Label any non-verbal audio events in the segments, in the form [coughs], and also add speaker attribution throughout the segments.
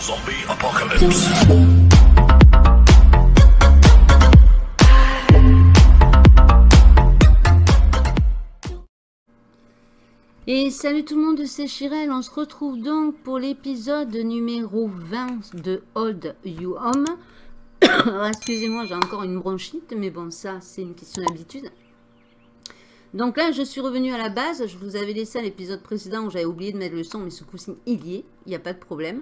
Speaker 1: Zombie apocalypse.
Speaker 2: Et salut tout le monde, c'est Chirel. On se retrouve donc pour l'épisode numéro 20 de Old You Home. [coughs] Excusez-moi, j'ai encore une bronchite, mais bon, ça, c'est une question d'habitude. Donc là, je suis revenue à la base. Je vous avais laissé à l'épisode précédent où j'avais oublié de mettre le son, mais ce coup-ci, il y est. Il n'y a pas de problème.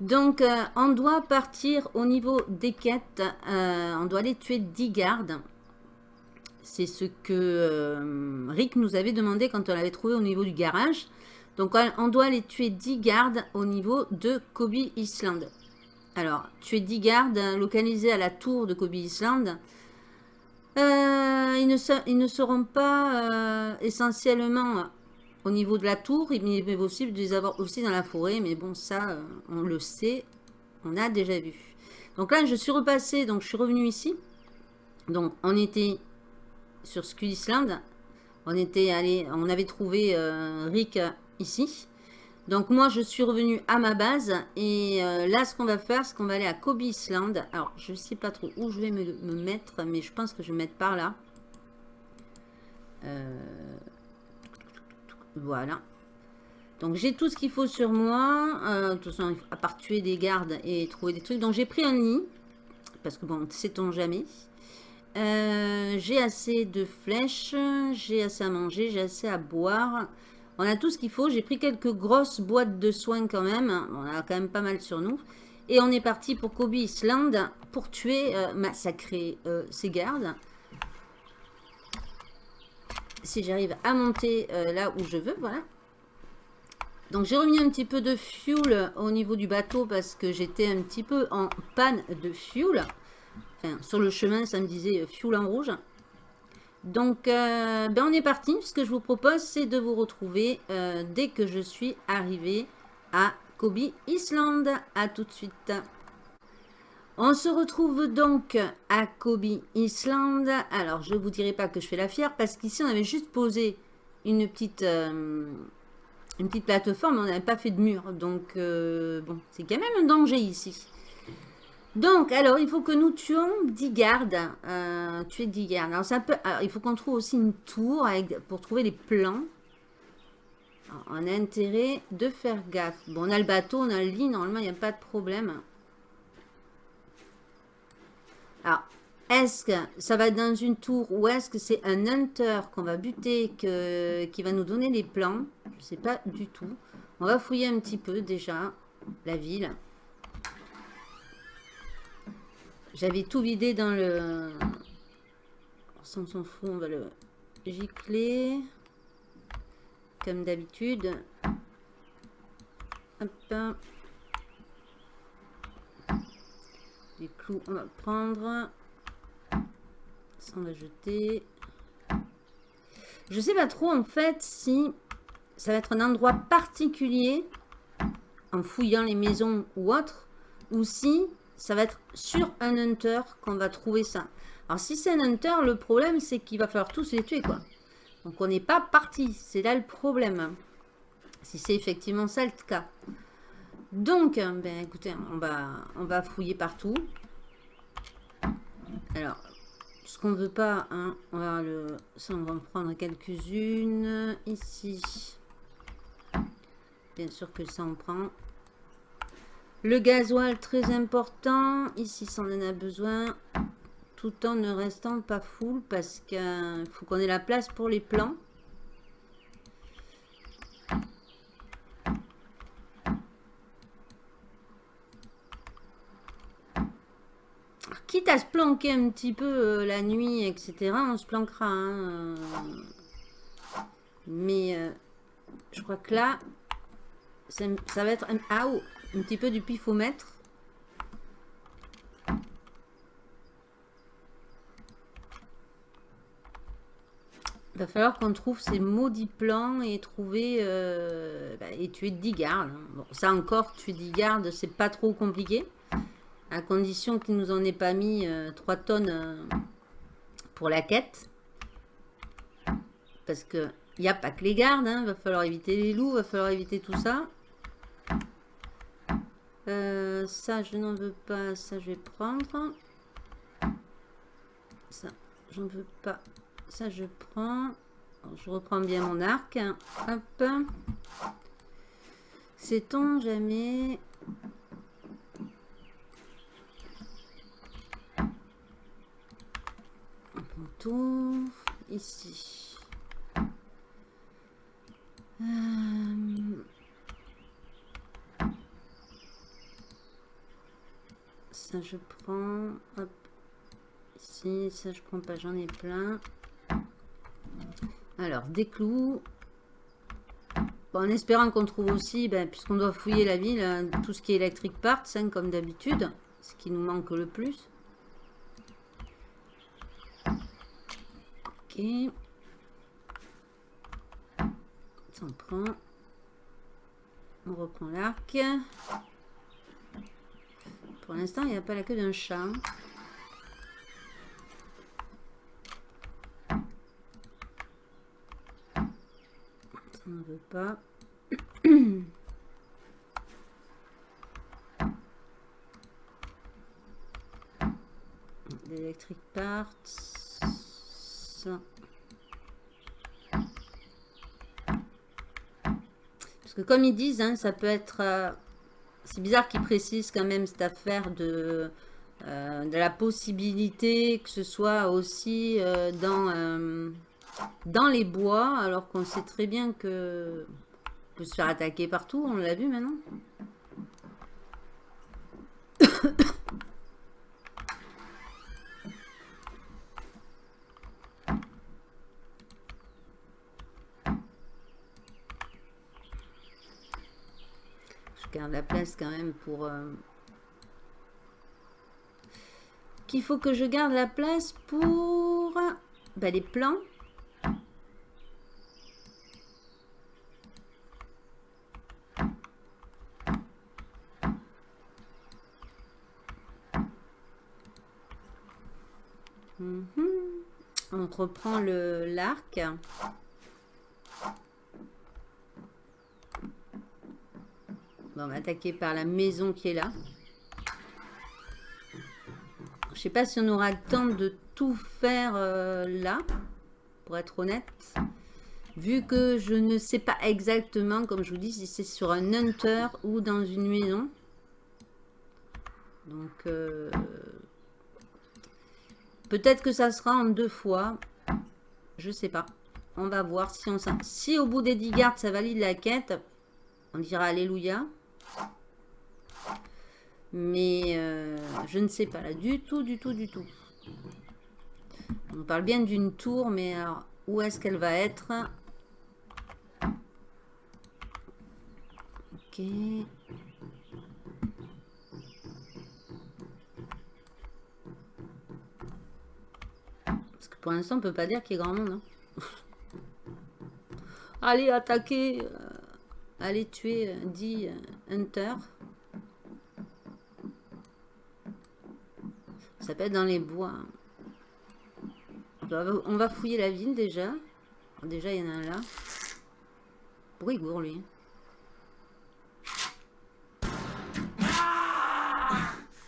Speaker 2: Donc, euh, on doit partir au niveau des quêtes. Euh, on doit aller tuer 10 gardes. C'est ce que euh, Rick nous avait demandé quand on l'avait trouvé au niveau du garage. Donc, on doit aller tuer 10 gardes au niveau de Kobe Island. Alors, tuer 10 gardes localisés à la tour de Kobe Island. Ils, ne seront pas essentiellement au niveau de la tour. Il est possible de les avoir aussi dans la forêt. Mais bon, ça, euh, on le sait. On a déjà vu. Donc là, je suis repassée. Donc, je suis revenue ici. Donc, on était sur Skull Island. On était allé, on avait trouvé Rick ici. Donc moi, je suis revenue à ma base. Et euh, là, ce qu'on va faire, c'est qu'on va aller à Kobe Island. Alors, je ne sais pas trop où je vais me, mettre, mais je pense que je vais me mettre par là. Euh, voilà. Donc j'ai tout ce qu'il faut sur moi. Euh, de toute façon, à part tuer des gardes et trouver des trucs. Donc j'ai pris un nid. Parce que bon, sait-on jamais. j'ai assez de flèches. J'ai assez à manger. J'ai assez à boire. On a tout ce qu'il faut. J'ai pris quelques grosses boîtes de soins quand même. On a quand même pas mal sur nous. Et on est parti pour Kobe Island pour tuer, euh, massacrer euh, ces gardes. Si j'arrive à monter euh, là où je veux, voilà. Donc j'ai remis un petit peu de fuel au niveau du bateau parce que j'étais un petit peu en panne de fuel. Enfin, sur le chemin, ça me disait fuel en rouge. Donc, euh, ben on est parti. Ce que je vous propose, c'est de vous retrouver euh, dès que je suis arrivée à Kobe Island. À tout de suite. On se retrouve donc à Kobe Island. Alors, je ne vous dirai pas que je fais la fière parce qu'ici, on avait juste posé une petite, euh, une petite plateforme. On n'avait pas fait de mur. Donc, bon, c'est quand même un danger ici. Donc, alors, il faut que nous tuons 10 gardes. Euh, tuer 10 gardes. Alors, ça peut, il faut qu'on trouve aussi une tour pour trouver les plans. on a intérêt de faire gaffe. Bon, on a le bateau, on a le lit. Normalement, il n'y a pas de problème. Alors, est-ce que ça va dans une tour ou est-ce que c'est un hunter qu'on va buter qui va nous donner les plans? Je ne sais pas du tout. On va fouiller un petit peu déjà la ville. J'avais tout vidé dans le... Sans s'en fout, on va le gicler. Comme d'habitude. Hop. Clous, on va prendre. On va jeter. Je sais pas trop, en fait, si ça va être un endroit particulier en fouillant les maisons ou autre, ou si ça va être sur un hunter qu'on va trouver ça. Alors si c'est un hunter, le problème c'est qu'il va falloir tous les tuer quoi. Donc on n'est pas parti, c'est là le problème. Si c'est effectivement ça le cas. Donc, ben écoutez, on va, on va fouiller partout. Alors, ce qu'on veut pas, hein, on va le, ça on va en prendre quelques-unes ici. Bien sûr que ça on prend. Le gasoil, très important. Ici, ça on en a besoin. Tout en ne restant pas full parce qu'il faut qu'on ait la place pour les plans. À se planquer un petit peu euh, la nuit, etc., on se planquera. Hein, euh. Mais euh, je crois que là, ça, va être un... Ah, oh, un petit peu du pifomètre. Va falloir qu'on trouve ces maudits plans et trouver bah, et tuer 10 gardes. Bon, ça encore, tuer 10 gardes, c'est pas trop compliqué. À condition qu'il nous en ait pas mis 3 euh, tonnes euh, pour la quête. Parce que il n'y a pas que les gardes, il hein. va falloir éviter les loups, il va falloir éviter tout ça. Euh, ça, je n'en veux pas. Ça, je vais prendre. Ça, j'en veux pas. Ça, je prends. je reprends bien mon arc. Hop. Sait-on jamais... Ici. Euh, ça je prends. Hop. Ici, ça je prends pas, j'en ai plein. Alors, des clous. en espérant qu'on trouve aussi, ben, puisqu'on doit fouiller la ville, hein, tout ce qui est électrique parts, hein, comme d'habitude. Ce qui nous manque le plus. Ok. Ça on prend. On reprend l'arc. Pour l'instant, il n'y a pas la queue d'un chat. on veut pas. [coughs] L'électrique parts. Parce que comme ils disent, hein, ça peut être... Euh, c'est bizarre qu'ils précisent quand même cette affaire de, euh, la possibilité que ce soit aussi euh, dans dans les bois, alors qu'on sait très bien que peut se faire attaquer partout, on l'a vu maintenant. Garde la place quand même pour... Euh, qu'il faut que je garde la place pour bah, les plans. On reprend l'arc. On va attaquer par la maison qui est là. Je sais pas si on aura le temps de tout faire euh, là, pour être honnête. Vu que je ne sais pas exactement, comme je vous dis, si c'est sur un hunter ou dans une maison. Donc, euh, Peut-être que ça sera en deux fois. Je sais pas. On va voir si on Si au bout des 10 gardes, ça valide la quête, on dira Alléluia. Mais euh, je ne sais pas là. Du tout, du tout, du tout. On parle bien d'une tour, mais alors, où est-ce qu'elle va être? Ok. Pour l'instant, on peut pas dire qu'il y ait grand monde. Hein. [laughs] allez, attaquer. Euh, allez, tuer 10 euh, euh, Hunter. Ça peut être dans les bois. On va fouiller la ville déjà. Déjà, il y en a un là. Brigour, lui.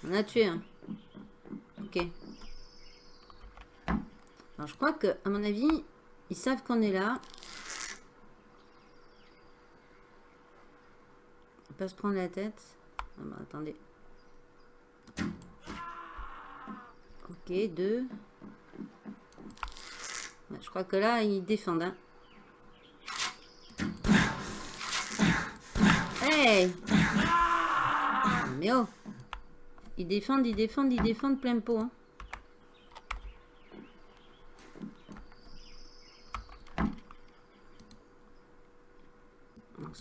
Speaker 2: On a tué un. Ok je crois que, à mon avis, ils savent qu'on est là. On se prendre la tête. Ah bah, attendez. Ok, deux. je crois que là, ils défendent. Hein. Hey Mais oh Ils défendent, ils défendent, ils défendent plein pot. Hein.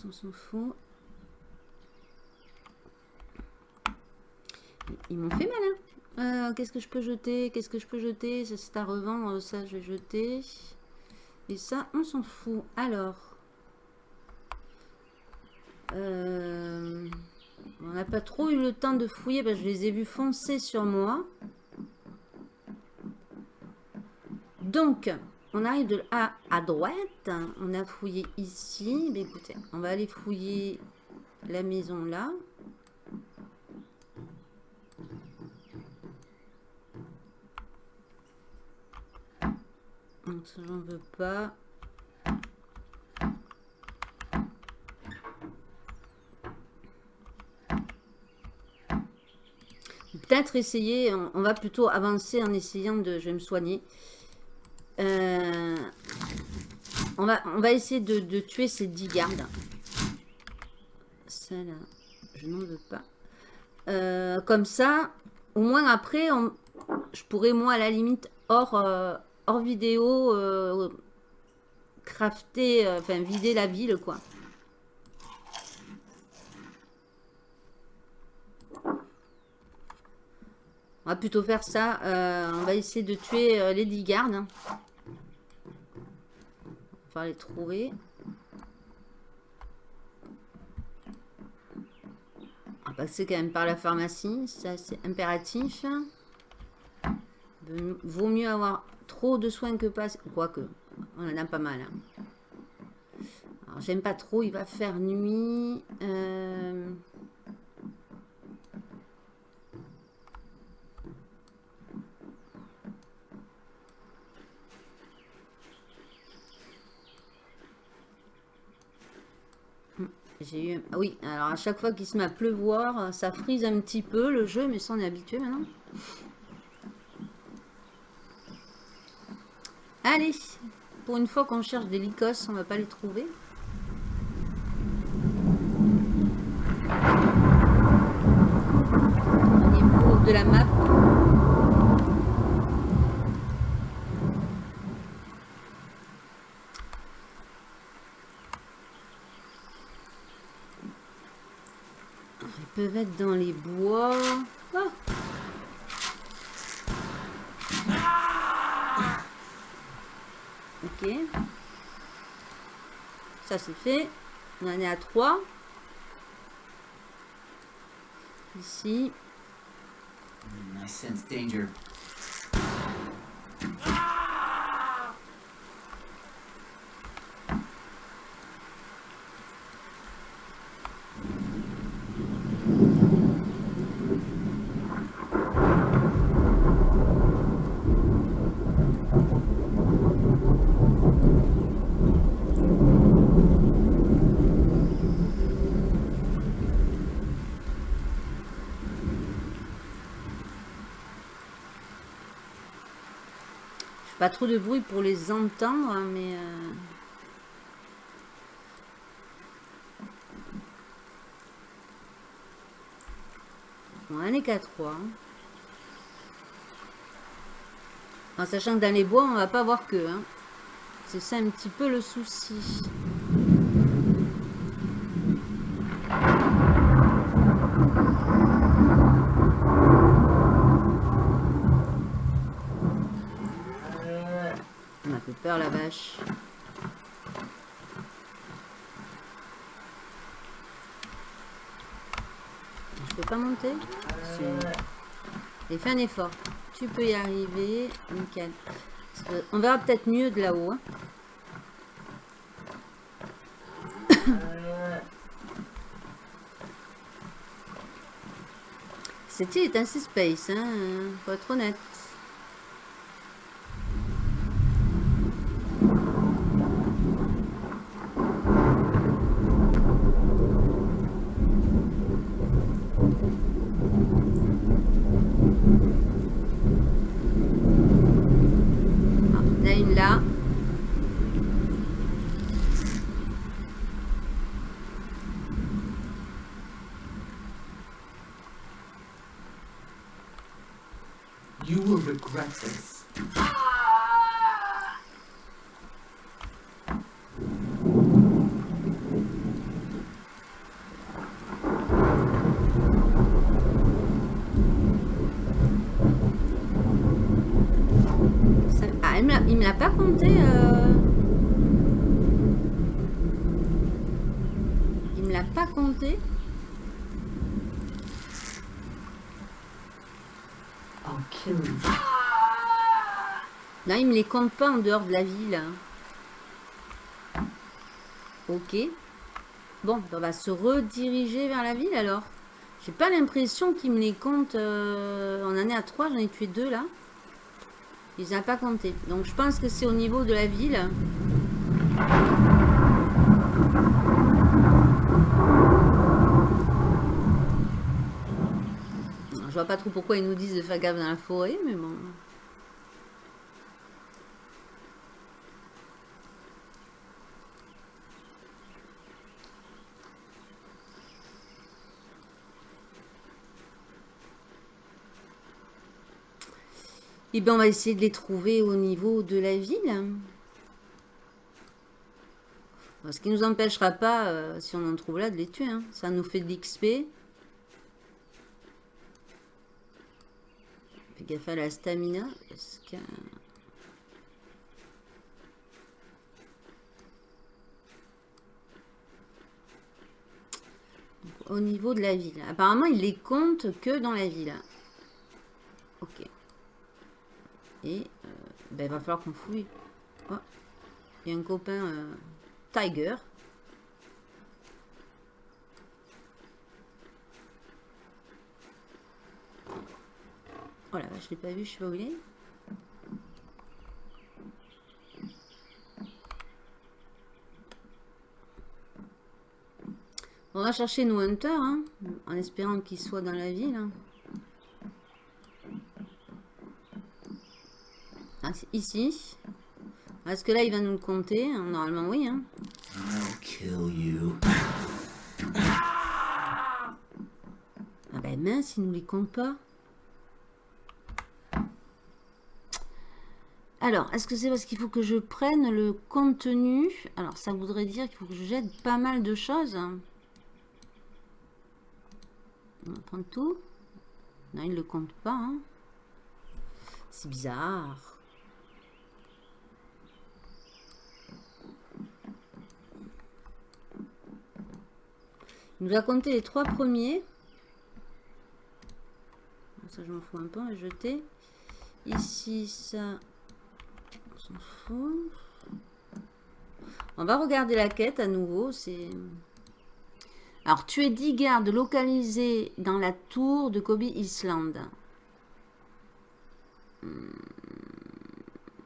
Speaker 2: on s'en fout. Ils m'ont fait mal, hein. Euh, Qu'est-ce que je peux jeter Qu'est-ce que je peux jeter? Ça, c'est à revendre. Ça, je vais jeter. Et ça, on s'en fout. Alors. Euh, on n'a pas trop eu le temps de fouiller. Parce je les ai vus foncer sur moi. Donc, on arrive de A à droite. On a fouillé ici. Mais écoutez, on va aller fouiller la maison là. ça veux pas. Peut-être essayer, on, va plutôt avancer en essayant de... Je vais me soigner. Euh, on, va, on va essayer de, tuer ces 10 gardes. Celle-là, je n'en veux pas. Euh, comme ça, au moins après, je pourrais moi à la limite hors, euh, vidéo crafter, enfin vider la ville quoi. On va plutôt faire ça. Euh, on va essayer de tuer euh, les 10 gardes. On va les trouver. On va passer quand même par la pharmacie. Ça, c'est impératif. Vaut mieux avoir trop de soins que pas... Quoique, on en a pas mal. Hein. Alors, j'aime pas trop. Il va faire nuit. Euh... J'ai eu... Ah oui, alors à chaque fois qu'il se met à pleuvoir, ça frise un petit peu le jeu, mais ça on est habitué maintenant. Allez, pour une fois qu'on cherche des licos, on va pas les trouver. Au niveau de la map, peuvent être dans les bois. Ah. Ok. Ça c'est fait. On en est à 3. Ici. I sense danger. Pas trop de bruit pour les entendre, mais... Euh, on est qu'à 3. En sachant que dans les bois, on va pas voir que. Hein. C'est ça un petit peu le souci. La vache. Je peux pas monter Et fais un effort. Tu peux y arriver. Nickel. On verra peut-être mieux de là-haut. Hein. [coughs] Assez space, hein, faut être honnête. Il me l'a pas compté. Euh... Il me l'a pas compté. Là, il me les compte pas en dehors de la ville. Ok. Bon, on va se rediriger vers la ville alors. J'ai pas l'impression qu'il me les compte. Euh, on en est à 3, j'en ai tué deux là. Il n'a pas compté. Donc je pense que c'est au niveau de la ville. Je vois pas trop pourquoi ils nous disent de faire gaffe dans la forêt, mais bon. Eh bien, on va essayer de les trouver au niveau de la ville. Ce qui ne nous empêchera pas, euh, si on en trouve là, de les tuer. Hein. Ça nous fait de l'XP. Fais gaffe à la stamina. Au niveau de la ville. Apparemment, il les compte que dans la ville. Ok. Et euh, ben, il va falloir qu'on fouille. Oh, il y a un copain euh, Tiger. Oh là, je l'ai pas vu, je sais pas où il est. On va chercher nos hunters, hein, en espérant qu'ils soient dans la ville. Hein. Ah, ici. Est-ce que là, il va nous le compter Normalement, oui. Hein. Ah ben mince, il nous les compte pas. Alors, est-ce que c'est parce qu'il faut que je prenne le contenu? Alors, ça voudrait dire qu'il faut que je jette pas mal de choses. On va prendre tout. Non, il ne le compte pas. Hein. C'est bizarre. Nous a compté les trois premiers. Ça, je m'en fous un peu, on va jeter. Ici, ça, on s'en fout. On va regarder la quête à nouveau. C'est Alors, tu es 10 gardes localisés dans la tour de Kobe Island. Hmm.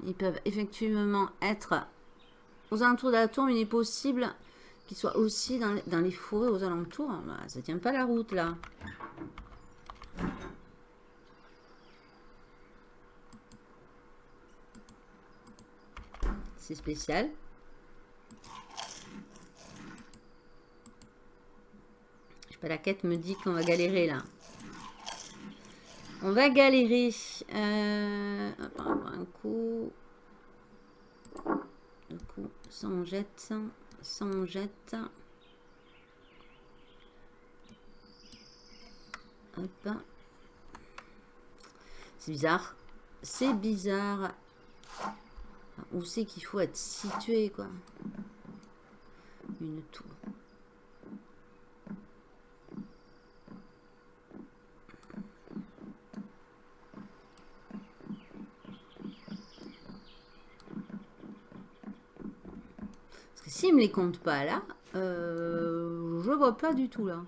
Speaker 2: Ils peuvent effectivement être aux alentours de la tour, mais il est possible qui soit aussi dans les, forêts aux alentours. Bah, ça tient pas la route là. C'est spécial. Je sais pas, la quête me dit qu'on va galérer là. On va galérer. Euh, un coup. Un coup, ça on jette on jette. Hop. C'est bizarre. C'est bizarre. Où c'est qu'il faut être situé, quoi? Une tour. S'il me les compte pas là, euh, je vois pas du tout là.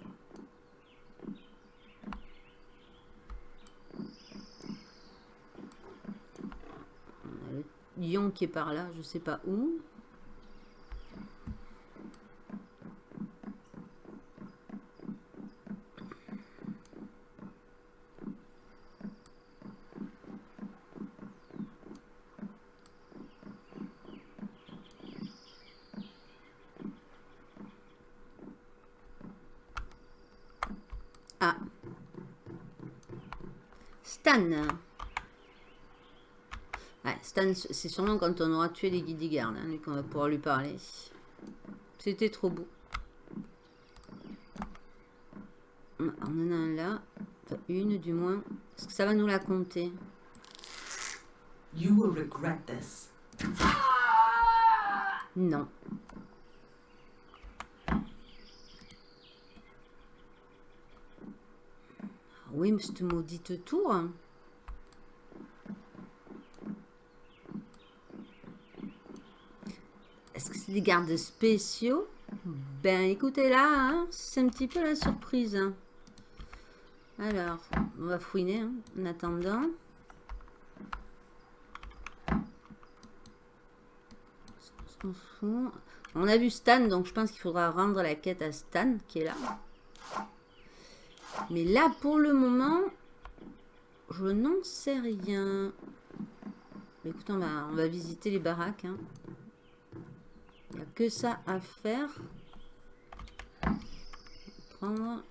Speaker 2: le lion qui est par là, je sais pas où. Stan. c'est sûrement quand on aura tué les guides gardes hein, qu'on va pouvoir lui parler. C'était trop beau. On en a un là. une du moins. Est-ce que ça va nous la compter? Non. Oui, mais cette maudite tour. Hein. Est-ce que c'est des gardes spéciaux? Ben, écoutez, là, hein, c'est un petit peu la surprise. Hein. Alors, on va fouiner en attendant. On a vu Stan, donc je pense qu'il faudra rendre la quête à Stan, qui est là. Mais là, pour le moment, je n'en sais rien. Écoute, on va, visiter les baraques. Hein. Il n'y a que ça à faire. Prendre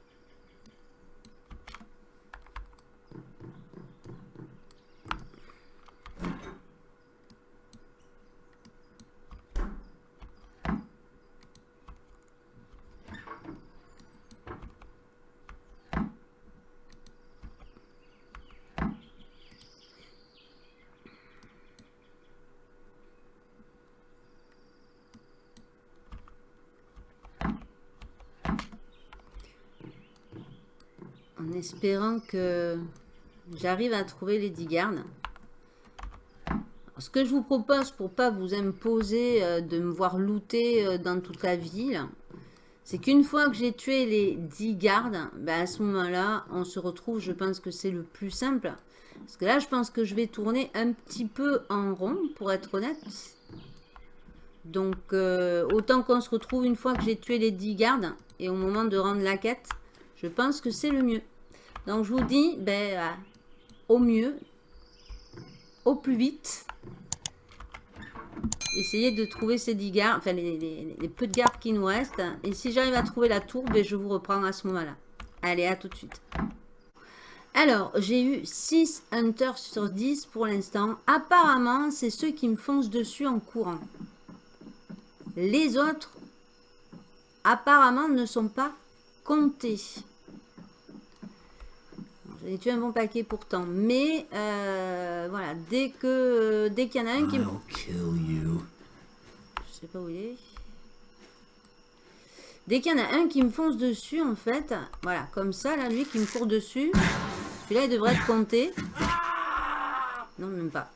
Speaker 2: espérant que j'arrive à trouver les 10 gardes. Ce que je vous propose pour pas vous imposer euh, de me voir looter euh, dans toute la ville, c'est qu'une fois que j'ai tué les 10 gardes, ben à ce moment-là, on se retrouve, je pense que c'est le plus simple. Parce que là, je pense que je vais tourner un petit peu en rond, pour être honnête. Donc, euh, autant qu'on se retrouve une fois que j'ai tué les 10 gardes, et au moment de rendre la quête, je pense que c'est le mieux. Donc, je vous dis, ben, euh, au mieux, au plus vite, essayez de trouver ces 10 gardes, enfin, les, peu de gardes qui nous restent. Et si j'arrive à trouver la tour, ben, je vous reprends à ce moment-là. Allez, à tout de suite. Alors, j'ai eu 6 hunters sur 10 pour l'instant. Apparemment, c'est ceux qui me foncent dessus en courant. Les autres, apparemment, ne sont pas comptés. J'ai tué un bon paquet pourtant. Mais euh, voilà, dès que dès qu'il y en a un qui me... Je sais pas où il est. Dès qu'il y en a un qui me fonce dessus, en fait, voilà, comme ça, là, lui qui me court dessus, celui-là, il devrait être compté. Non, même pas.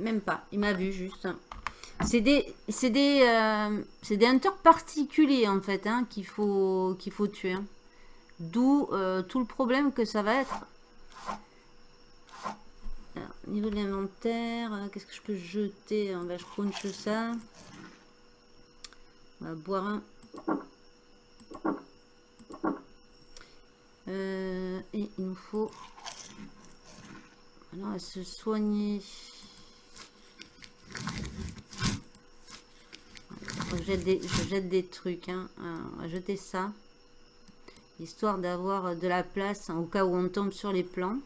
Speaker 2: Même pas. Il m'a vu, juste. C'est des, c'est des, euh, c'est des hunters particuliers, en fait, hein, qu'il faut, qu'il faut tuer. Hein. D'où euh, tout le problème que ça va être niveau de l'inventaire, euh, qu'est-ce que je peux jeter? On va je ça. On va boire un. Euh, et il nous faut... Alors, à se soigner. Je jette, des, trucs. Hein. on va jeter ça. Histoire d'avoir de la place au cas où on tombe sur les plans.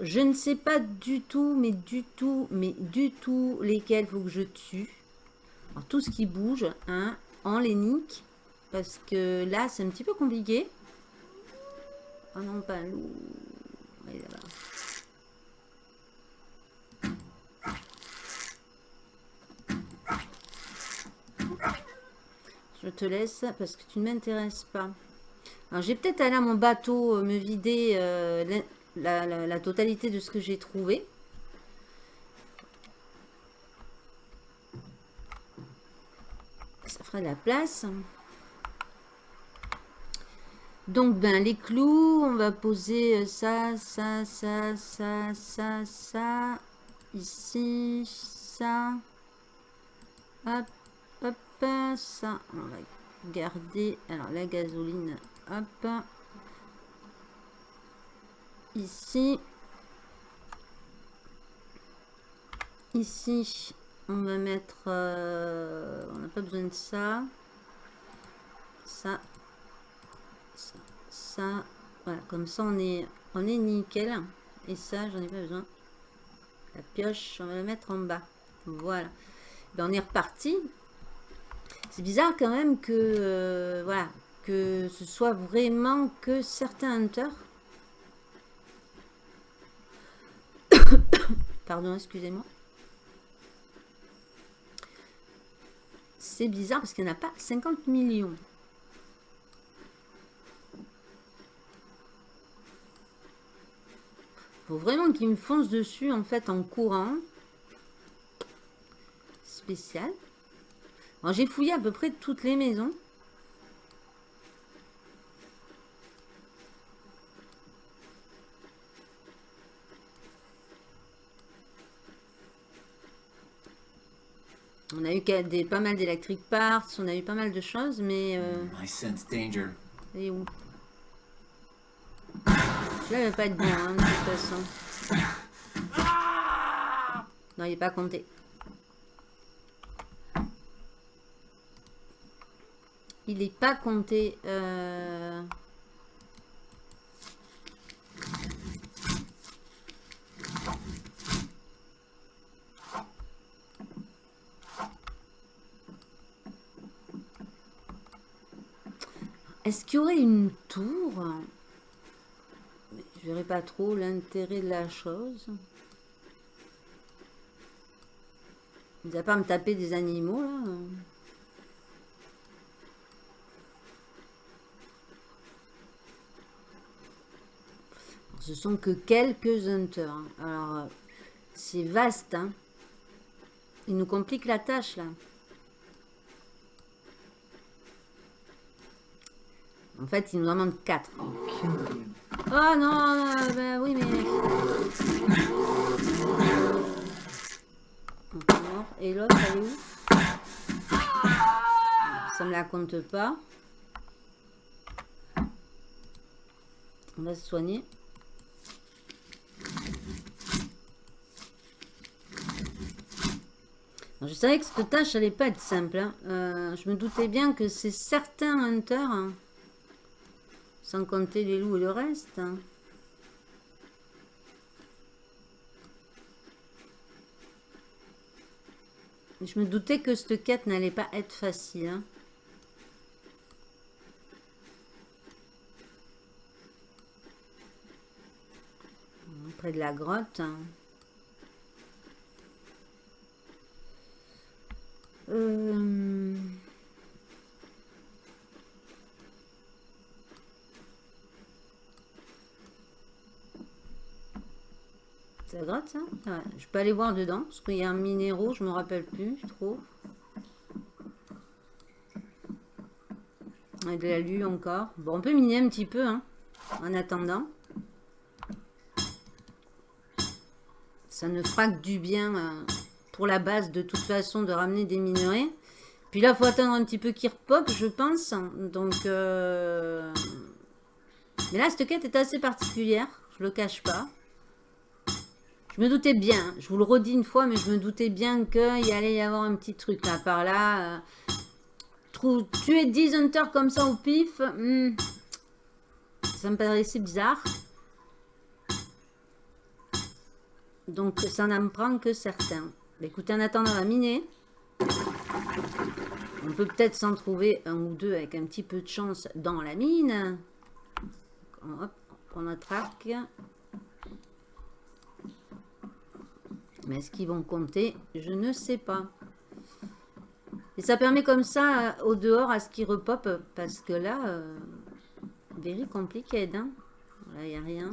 Speaker 2: Je ne sais pas du tout, mais du tout, mais du tout lesquels faut que je tue. tout ce qui bouge, hein, en les nique. Parce que là, c'est un petit peu compliqué. Oh non, pas te laisse parce que tu ne m'intéresses pas. Alors, j'ai peut-être allé à mon bateau euh, me vider euh, la, totalité de ce que j'ai trouvé. Ça fera de la place. Donc, ben, les clous, on va poser euh, ça, ça, ça, ça, ça, ça. Ici, ça. Hop ça, on va garder. Alors, la gasoline, hop. Ici. Ici, on va mettre... Euh, on n'a pas besoin de ça. Ça. Ça. Ça. Voilà, comme ça, on est, on est nickel. Et ça, j'en ai pas besoin. La pioche, on va la mettre en bas. Voilà. Ben, on est reparti. C'est bizarre quand même que, euh, voilà, que ce soit vraiment que certains hunters. [coughs] Pardon, excusez-moi. C'est bizarre parce qu'il n'y en a pas 50 millions. Faut vraiment qu'ils me foncent dessus en fait en courant. Spécial j'ai fouillé à peu près toutes les maisons. On a eu pas mal d'électric parts, on a eu pas mal de choses, mais... Euh...
Speaker 1: Sense danger.
Speaker 2: Et où? Là, il va pas être bien, hein, de toute façon. Non, il est pas compté. Il n'est pas compté. Euh... Est-ce qu'il y aurait une tour? Je verrais pas trop l'intérêt de la chose. Il ne pas me taper des animaux, là Ce sont que quelques hunters. Hein. Alors, c'est vaste. Hein. Il nous complique la tâche, là. En fait, il nous en demande 4. Oh non, ben oui, mais... Et l'autre, elle est où? Ça me la compte pas. On va se soigner. Je savais que cette tâche n'allait pas être simple. Hein. Euh, je me doutais bien que c'est certains hunters... Hein, sans compter les loups et le reste. Hein. Je me doutais que cette quête n'allait pas être facile. Près de la grotte. Euh... la grotte, ça Je peux aller voir dedans, parce qu'il y a un minéraux, je me rappelle plus trop. Et de la lue encore. Bon, on peut miner un petit peu, hein, en attendant. Ça ne fera que du bien euh, pour la base, de toute façon, de ramener des minerais. Puis là, faut attendre un petit peu qu'il repop, je pense. Donc, euh, mais là, cette quête est assez particulière, je le cache pas. Je me doutais bien, je vous le redis une fois, mais je me doutais bien qu'il allait y avoir un petit truc là, par là. Euh, tuer 10 hunters comme ça au pif, hmm, ça me paraissait bizarre. Donc ça n'en prend que certains. Écoutez, en attendant, va miner. On peut peut-être s'en trouver un ou deux avec un petit peu de chance dans la mine. Hop, on arc. Mais est-ce qu'ils vont compter? Je ne sais pas. Et ça permet comme ça euh, au dehors à ce qu'ils repop. Parce que là, euh, very compliqué. Hein là, il n'y a rien.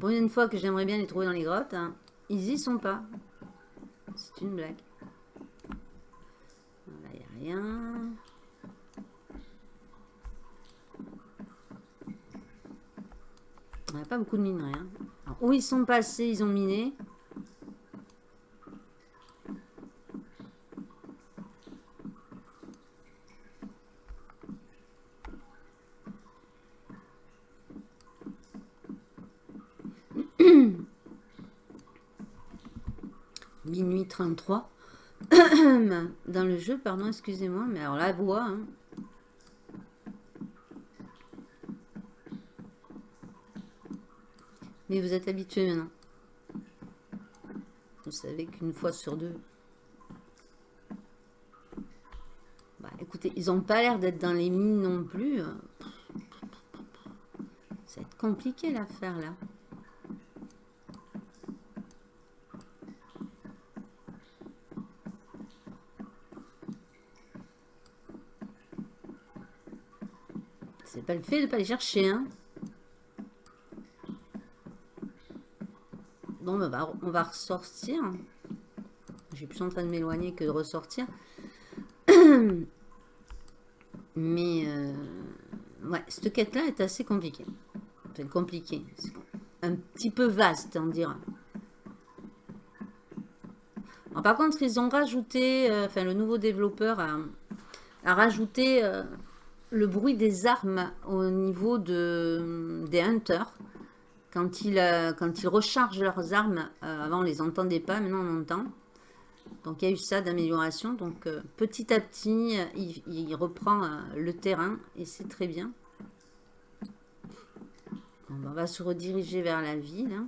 Speaker 2: Pour une fois que j'aimerais bien les trouver dans les grottes, hein, ils y sont pas. C'est une blague. Là, il n'y a rien. On n'a pas beaucoup de minerais. Hein. où ils sont passés, ils ont miné. [coughs] Minuit 33. [coughs] Dans le jeu, pardon, excusez-moi, mais alors la voix, hein. Mais vous êtes habitué maintenant. Vous savez qu'une fois sur deux. Bah, écoutez, ils n'ont pas l'air d'être dans les mines non plus. Ça va être compliqué l'affaire là. C'est le fait de pas les chercher, hein. on va ressortir. J'ai plus en train de m'éloigner que de ressortir. [clears throat] Mais euh, Ouais, cette quête-là est assez compliquée. Enfin, compliquée. Un petit peu vaste, on dira. par contre, ils ont rajouté, euh, enfin, le nouveau développeur a, rajouté euh, le bruit des armes au niveau de, des hunters. Quand ils, euh, quand ils rechargent leurs armes, avant on les entendait pas, maintenant on entend. Donc il y a eu ça d'amélioration. Donc euh, petit à petit, euh, il, reprend euh, le terrain et c'est très bien. on va se rediriger vers la ville. Hein.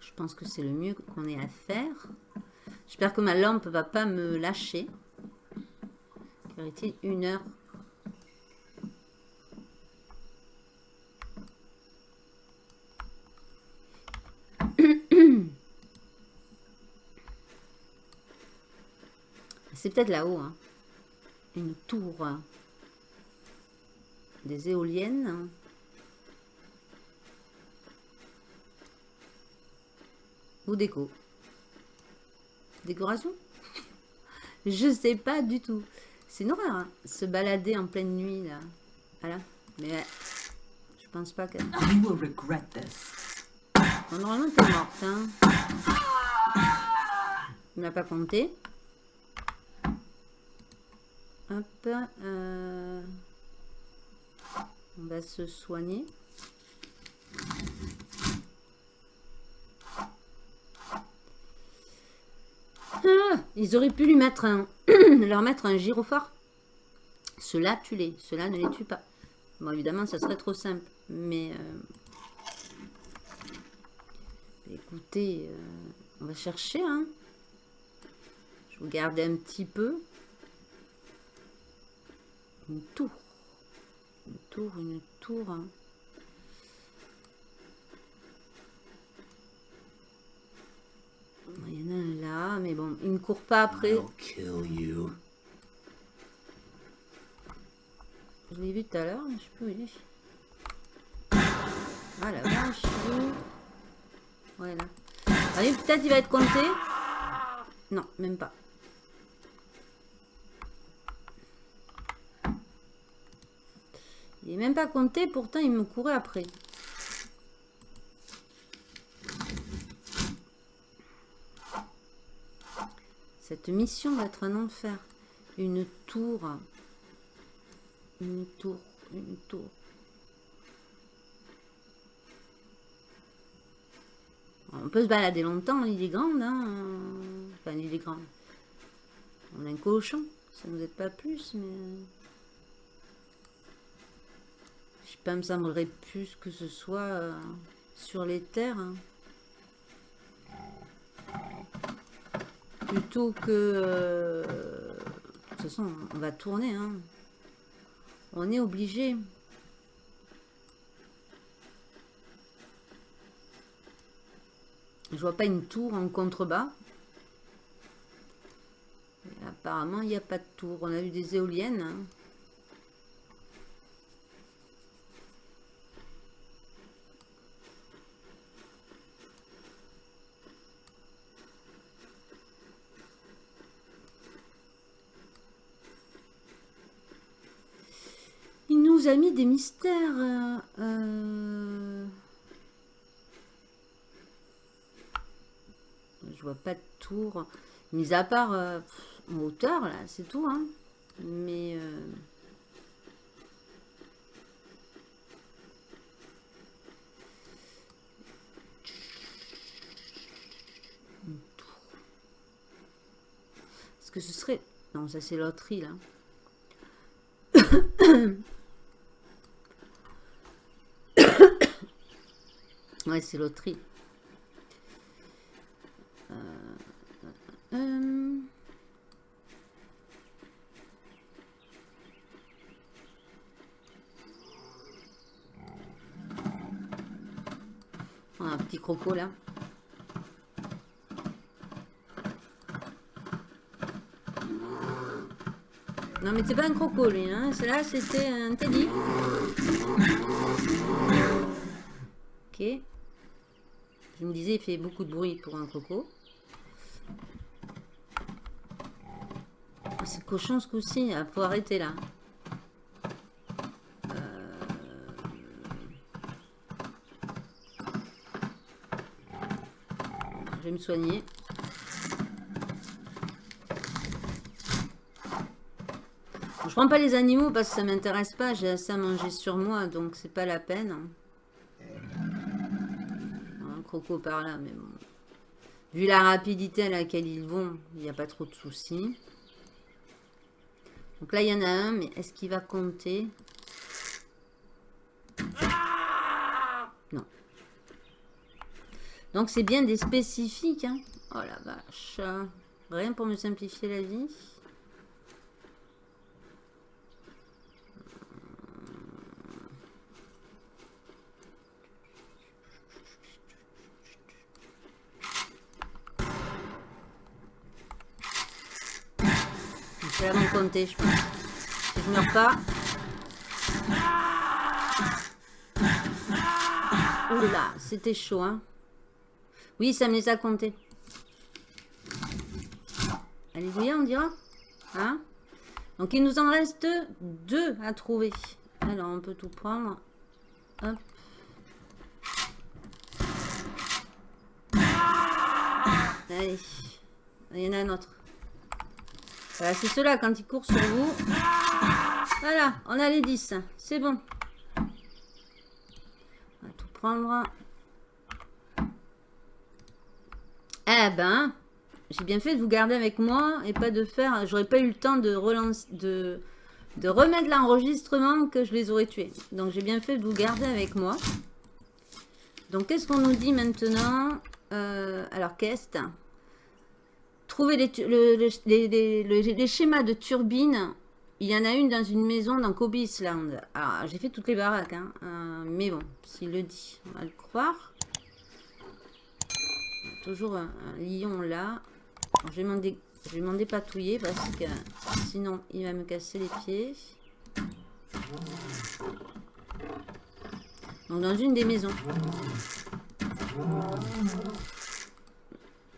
Speaker 2: Je pense que c'est le mieux qu'on ait à faire. J'espère que ma lampe va pas me lâcher. Il été une heure C'est peut-être là-haut. Hein. Une tour. Des éoliennes. Ou déco. Décoration? Je sais pas du tout. C'est une horreur, hein, se balader en pleine nuit, là. Voilà. Mais je pense pas que... normalement, t'es morte, hein. Il n'a pas compté. Hop. Euh, on va se soigner. Ah, ils auraient pu lui mettre un, [coughs] leur mettre un gyrophare. Cela tue-les. Cela ne les tue pas. Bon, évidemment, ça serait trop simple. Mais... Euh, écoutez, euh, on va chercher. Hein. Je vais garder un petit peu. Une tour. Une tour, une tour. Hein. Il y en a un là, mais bon, il ne court pas après. Je l'ai vu tout à l'heure, mais je peux y Ah la vache, Voilà. Allez, peut-être il va être compté. Non, même pas. Il n'est même pas compté, pourtant il me courait après. Cette mission va être un enfer. Une tour. Une tour. Une tour. On peut se balader longtemps, l'île est grande. Hein enfin, l'île est grande. On a un cochon. Ça ne nous aide pas plus, mais... pas, me semblerait plus que ce soit euh, sur les terres. Hein. Plutôt que... Euh, de toute façon, on va tourner. Hein. On est obligé. Je vois pas une tour en contrebas. apparemment, il n'y a pas de tour. On a eu des éoliennes. Hein. A mis des mystères. Euh, euh. Je vois pas de tour. Mis à part euh, en hauteur, là, c'est tout. Hein. Mais... Est-ce que ce serait... Non, ça c'est loterie, là. Ouais, c'est loterie. Euh, euh, euh. un petit croco là. Non mais c'est pas un croco lui, hein. là c'était un teddy. Je me disais, il fait beaucoup de bruit pour un coco. C'est cochon ce coup-ci. Il faut arrêter là. Je vais me soigner. Je prends pas les animaux parce que ça m'intéresse pas. J'ai assez à manger sur moi, donc c'est pas la peine. Par là, mais bon. Vu la rapidité à laquelle ils vont, il n'y a pas trop de soucis. Donc là, il y en a un, mais est-ce qu'il va compter? Non. Donc c'est bien des spécifiques. Hein. Oh la vache. Rien pour me simplifier la vie. Compter, je pense. Meurs pas. Oula, c'était chaud, hein. Oui, ça me les a comptés. Alléluia, on dira. Hein Donc, il nous en reste deux à trouver. Alors, on peut tout prendre. Hop. Allez. Il y en a un autre. Voilà, c'est cela quand ils courent sur vous. Voilà, on a les 10. C'est bon. On va tout prendre. Eh ben, j'ai bien fait de vous garder avec moi et pas de faire... J'aurais pas eu le temps de relancer... De, remettre l'enregistrement que je les aurais tués. Donc j'ai bien fait de vous garder avec moi. Donc qu'est-ce qu'on nous dit maintenant? Euh, Alors, qu'est-ce? Trouver les, schémas de turbines. Il y en a une dans une maison dans Kobe Island. Alors, j'ai fait toutes les baraques. Hein. Euh, mais bon, s'il le dit, on va le croire. Toujours un, lion là. je vais m'en dépatouiller parce que sinon il va me casser les pieds. Donc dans une des maisons.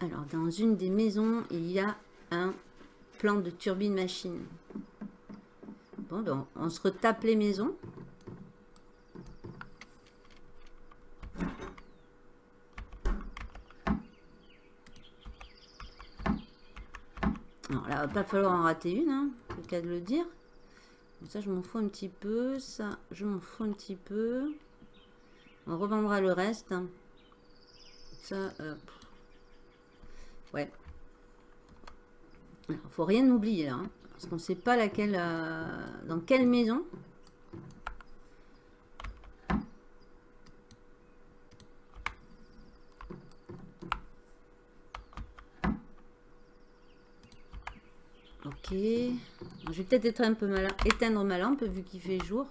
Speaker 2: Alors, dans une des maisons, il y a un plan de turbine machine. Bon, donc, on se retape les maisons. Alors là, va pas falloir en rater une, hein, c'est le cas de le dire. ça, je m'en fous un petit peu. Ça, je m'en fous un petit peu. On revendra le reste. Ça, Ouais. Il faut rien oublier là. Hein, parce qu'on ne sait pas laquelle, euh, dans quelle maison. Ok. Je vais peut-être être un peu malin, éteindre ma lampe vu qu'il fait jour.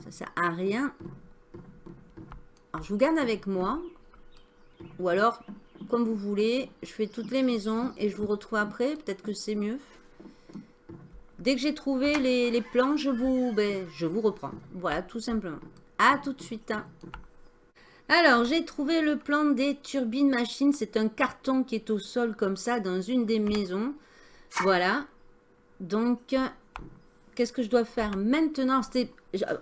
Speaker 2: Ça sert à rien. Alors je vous garde avec moi. Ou alors comme vous voulez. Je fais toutes les maisons et je vous retrouve après. Peut-être que c'est mieux. Dès que j'ai trouvé les, plans, je vous, ben, je vous reprends. Voilà, tout simplement. À tout de suite. Hein. Alors, j'ai trouvé le plan des turbines machines. C'est un carton qui est au sol comme ça dans une des maisons. Voilà. Donc, qu'est-ce que je dois faire maintenant?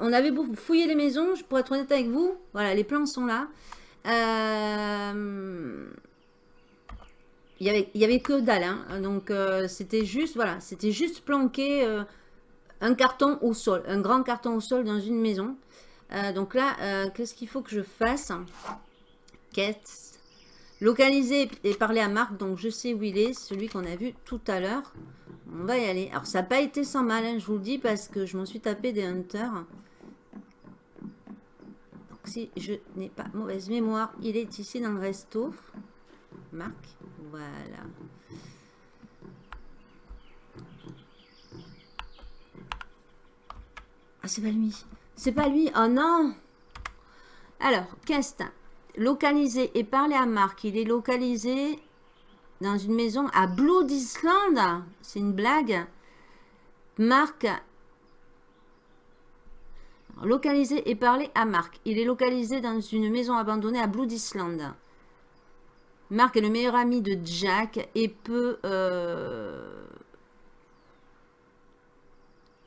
Speaker 2: On avait fouillé les maisons, je pourrais être honnête avec vous. Voilà, les plans sont là. Euh, il y avait, que dalle. Hein. Donc, euh, c'était juste, voilà, c'était juste planquer euh, un carton au sol, un grand carton au sol dans une maison. Euh, donc là, qu'est-ce qu'il faut que je fasse? Quête. Localiser et parler à Marc. Donc, je sais où il est, celui qu'on a vu tout à l'heure. On va y aller. Alors, ça n'a pas été sans mal, hein, je vous le dis, parce que je m'en suis tapé des hunters. Donc, si je n'ai pas mauvaise mémoire, il est ici dans le resto. Marc. Voilà. Ah, c'est pas lui. C'est pas lui? Oh non Alors, qu'est-ce Localisé et parler à Marc. Il est localisé dans une maison à Blood Island. C'est une blague. Marc localisé et parler à Marc. Il est localisé dans une maison abandonnée à Blood Island. Marc est le meilleur ami de Jack et peut... Euh,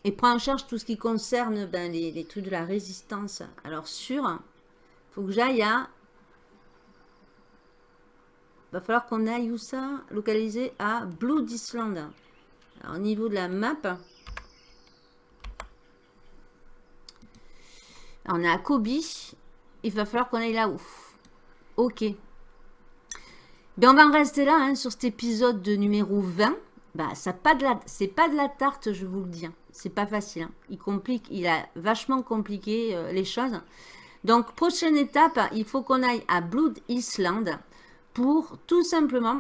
Speaker 2: et prend en charge tout ce qui concerne ben, les, les, trucs de la résistance. Alors sur, faut que j'aille à... Va falloir qu'on aille où ça? Localisé à Blood Island. Alors, au niveau de la map, on est à Kobe. Il va falloir qu'on aille là-haut. Ok. On va en rester là hein, sur cet épisode de numéro 20. Bah, ça pas de la, c'est pas de la tarte, je vous le dis. Hein. C'est pas facile. Hein. Il complique, il a vachement compliqué euh, les choses. Donc, prochaine étape, il faut qu'on aille à Blood Island pour tout simplement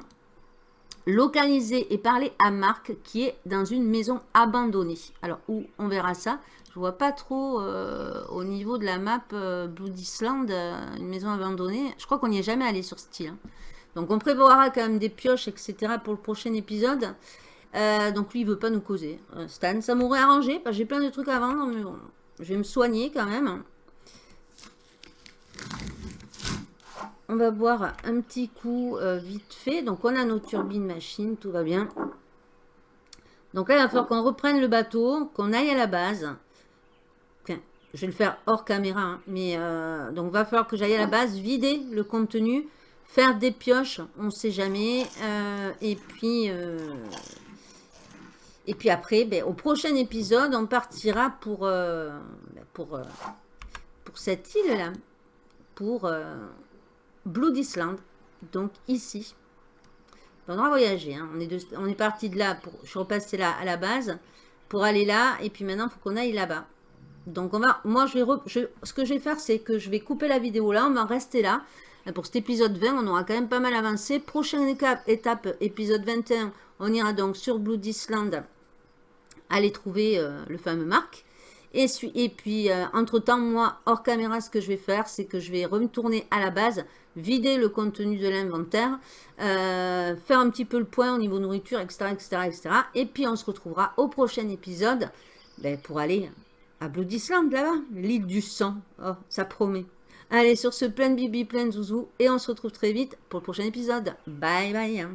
Speaker 2: localiser et parler à Marc qui est dans une maison abandonnée. Alors, où on verra ça Je vois pas trop euh, au niveau de la map euh, Blood Island, une maison abandonnée. Je crois qu'on n'y est jamais allé sur ce style. Donc on prévoira quand même des pioches, etc. pour le prochain épisode. Euh, donc lui, il veut pas nous causer. Euh, Stan, ça m'aurait arrangé, j'ai plein de trucs à vendre, mais je vais me soigner quand même. On va boire un petit coup euh, vite fait. Donc on a nos turbines machines, tout va bien. Donc là, il va falloir qu'on reprenne le bateau, qu'on aille à la base. je vais le faire hors caméra, hein, mais donc il va falloir que j'aille à la base, vider le contenu, faire des pioches, on ne sait jamais. Euh, et puis, euh, et puis après, ben, au prochain épisode, on partira pour, euh, ben, pour, pour cette île-là, pour Blood Island, donc ici. On aura voyagé, hein. on, est on est parti de là, pour, je suis repassé là à la base, pour aller là, et puis maintenant, il faut qu'on aille là-bas. Donc, on va, moi, je vais, ce que je vais faire, c'est que je vais couper la vidéo là, on va rester là. Pour cet épisode 20, on aura quand même pas mal avancé. Prochaine étape, épisode 21, on ira donc sur Blood Island aller trouver euh, le fameux Marc. Et, puis, euh, entre-temps, moi, hors caméra, ce que je vais faire, c'est que je vais retourner à la base, vider le contenu de l'inventaire, euh, faire un petit peu le point au niveau nourriture, etc., etc., etc. Et puis, on se retrouvera au prochain épisode ben, pour aller à Blood Island, là-bas, l'île du sang. Oh, ça promet. Allez, sur ce, plein de bibi, plein de zouzou. Et on se retrouve très vite pour le prochain épisode. Bye bye.